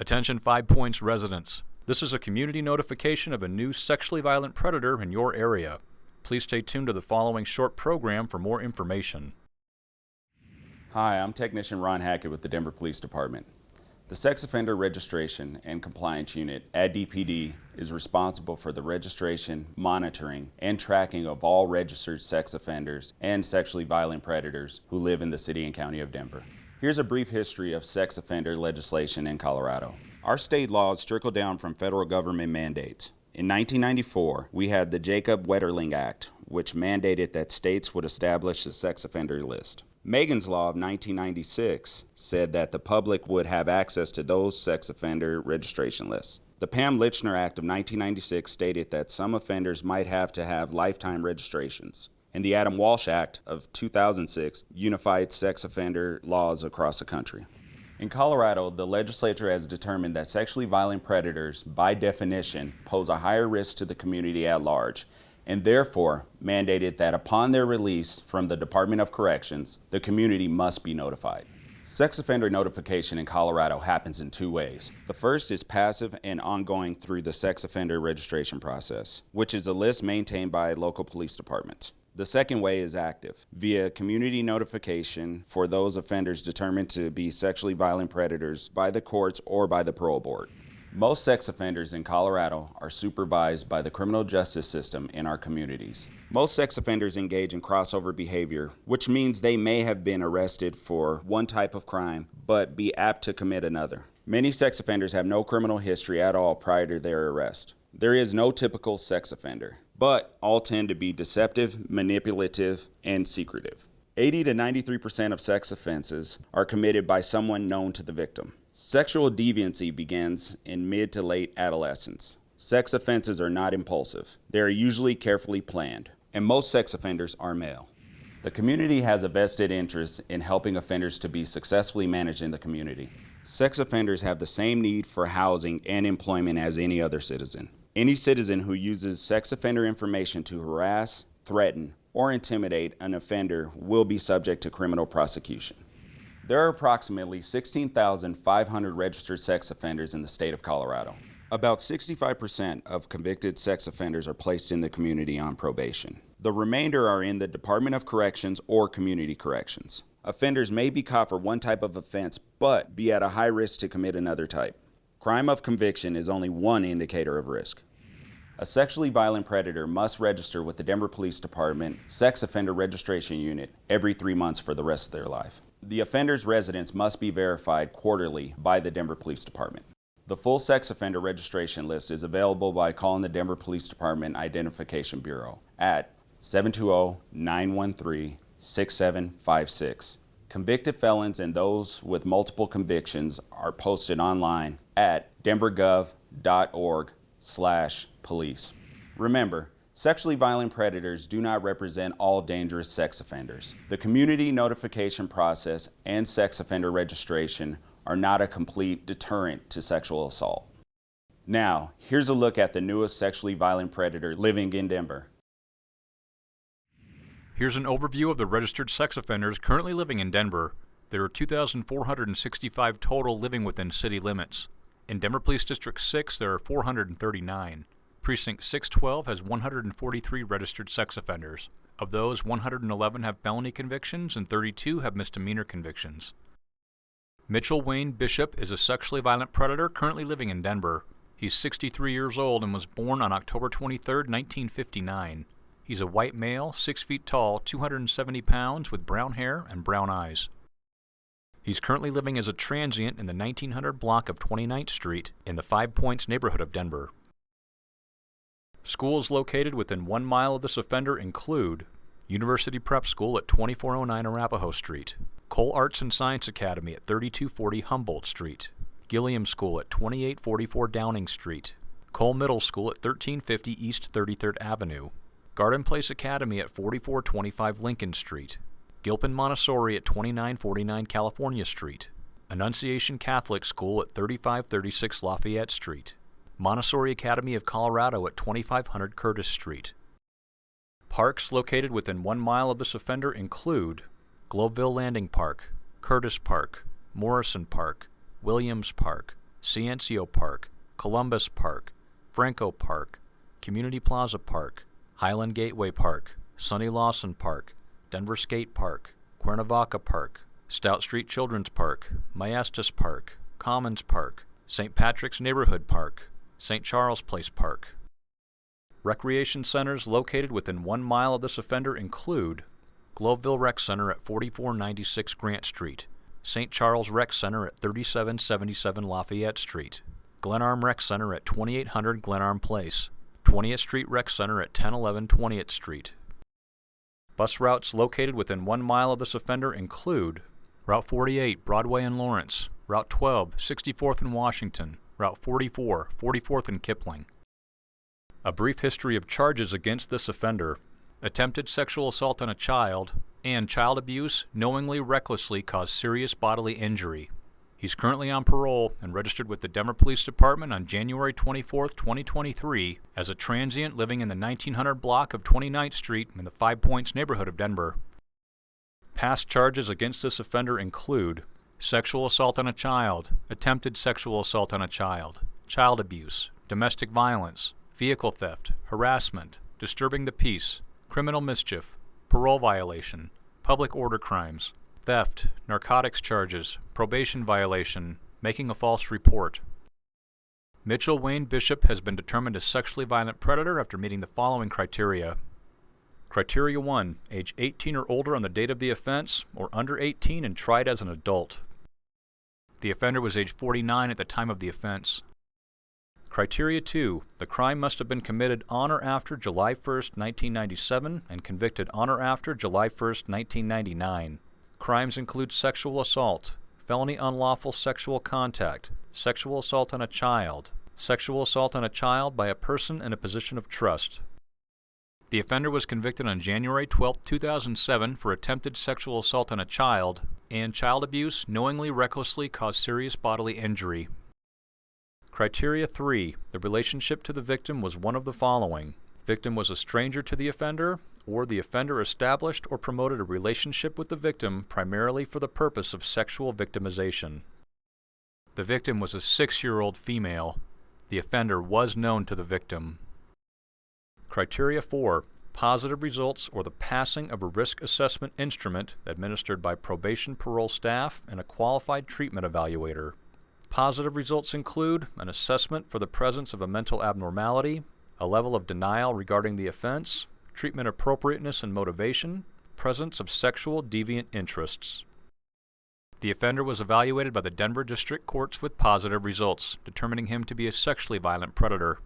Attention Five Points residents. This is a community notification of a new sexually violent predator in your area. Please stay tuned to the following short program for more information. Hi, I'm Technician Ron Hackett with the Denver Police Department. The Sex Offender Registration and Compliance Unit at DPD is responsible for the registration, monitoring, and tracking of all registered sex offenders and sexually violent predators who live in the City and County of Denver. Here's a brief history of sex offender legislation in Colorado. Our state laws trickle down from federal government mandates. In 1994, we had the Jacob Wetterling Act, which mandated that states would establish a sex offender list. Megan's Law of 1996 said that the public would have access to those sex offender registration lists. The Pam Lychner Act of 1996 stated that some offenders might have to have lifetime registrations and the Adam Walsh Act of 2006 unified sex offender laws across the country. In Colorado, the legislature has determined that sexually violent predators, by definition, pose a higher risk to the community at large, and therefore mandated that upon their release from the Department of Corrections, the community must be notified. Sex offender notification in Colorado happens in two ways. The first is passive and ongoing through the sex offender registration process, which is a list maintained by local police departments. The second way is active, via community notification for those offenders determined to be sexually violent predators by the courts or by the parole board. Most sex offenders in Colorado are supervised by the criminal justice system in our communities. Most sex offenders engage in crossover behavior, which means they may have been arrested for one type of crime, but be apt to commit another. Many sex offenders have no criminal history at all prior to their arrest. There is no typical sex offender but all tend to be deceptive, manipulative, and secretive. 80 to 93% of sex offenses are committed by someone known to the victim. Sexual deviancy begins in mid to late adolescence. Sex offenses are not impulsive. They are usually carefully planned, and most sex offenders are male. The community has a vested interest in helping offenders to be successfully managed in the community. Sex offenders have the same need for housing and employment as any other citizen. Any citizen who uses sex offender information to harass, threaten, or intimidate an offender will be subject to criminal prosecution. There are approximately 16,500 registered sex offenders in the state of Colorado. About 65% of convicted sex offenders are placed in the community on probation. The remainder are in the Department of Corrections or Community Corrections. Offenders may be caught for one type of offense, but be at a high risk to commit another type. Crime of conviction is only one indicator of risk. A sexually violent predator must register with the Denver Police Department Sex Offender Registration Unit every three months for the rest of their life. The offender's residence must be verified quarterly by the Denver Police Department. The full sex offender registration list is available by calling the Denver Police Department Identification Bureau at 720-913-6756. Convicted felons and those with multiple convictions are posted online at denvergov.org slash police. Remember, sexually violent predators do not represent all dangerous sex offenders. The community notification process and sex offender registration are not a complete deterrent to sexual assault. Now, here's a look at the newest sexually violent predator living in Denver. Here's an overview of the registered sex offenders currently living in Denver. There are 2,465 total living within city limits. In Denver Police District 6, there are 439. Precinct 612 has 143 registered sex offenders. Of those, 111 have felony convictions and 32 have misdemeanor convictions. Mitchell Wayne Bishop is a sexually violent predator currently living in Denver. He's 63 years old and was born on October 23, 1959. He's a white male, 6 feet tall, 270 pounds, with brown hair and brown eyes. He's currently living as a transient in the 1900 block of 29th Street in the Five Points neighborhood of Denver. Schools located within one mile of this offender include University Prep School at 2409 Arapahoe Street, Cole Arts and Science Academy at 3240 Humboldt Street, Gilliam School at 2844 Downing Street, Cole Middle School at 1350 East 33rd Avenue, Garden Place Academy at 4425 Lincoln Street, Gilpin Montessori at 2949 California Street, Annunciation Catholic School at 3536 Lafayette Street, Montessori Academy of Colorado at 2500 Curtis Street. Parks located within one mile of this offender include Globeville Landing Park, Curtis Park, Morrison Park, Williams Park, Ciencio Park, Columbus Park, Franco Park, Community Plaza Park, Highland Gateway Park, Sonny Lawson Park, Denver Skate Park, Cuernavaca Park, Stout Street Children's Park, Maestas Park, Commons Park, St. Patrick's Neighborhood Park, St. Charles Place Park. Recreation centers located within one mile of this offender include Globeville Rec Center at 4496 Grant Street, St. Charles Rec Center at 3777 Lafayette Street, Glenarm Rec Center at 2800 Glenarm Place, 20th Street Rec Center at 1011 20th Street. Bus routes located within one mile of this offender include Route 48, Broadway and Lawrence, Route 12, 64th and Washington, Route 44, 44th and Kipling. A brief history of charges against this offender attempted sexual assault on a child, and child abuse knowingly recklessly caused serious bodily injury. He's currently on parole and registered with the Denver Police Department on January 24, 2023, as a transient living in the 1900 block of 29th Street in the Five Points neighborhood of Denver. Past charges against this offender include sexual assault on a child, attempted sexual assault on a child, child abuse, domestic violence, vehicle theft, harassment, disturbing the peace, criminal mischief, parole violation, public order crimes, theft, narcotics charges, probation violation, making a false report. Mitchell Wayne Bishop has been determined a sexually violent predator after meeting the following criteria. Criteria 1. Age 18 or older on the date of the offense, or under 18 and tried as an adult. The offender was age 49 at the time of the offense. Criteria 2. The crime must have been committed on or after July 1, 1997 and convicted on or after July 1, 1999. Crimes include sexual assault, felony unlawful sexual contact, sexual assault on a child, sexual assault on a child by a person in a position of trust. The offender was convicted on January 12, 2007 for attempted sexual assault on a child and child abuse knowingly recklessly caused serious bodily injury. Criteria 3. The relationship to the victim was one of the following. Victim was a stranger to the offender, or the offender established or promoted a relationship with the victim primarily for the purpose of sexual victimization. The victim was a six-year-old female. The offender was known to the victim. Criteria 4. Positive results or the passing of a risk assessment instrument administered by probation parole staff and a qualified treatment evaluator. Positive results include an assessment for the presence of a mental abnormality, a level of denial regarding the offense, treatment appropriateness and motivation, presence of sexual deviant interests. The offender was evaluated by the Denver District Courts with positive results, determining him to be a sexually violent predator.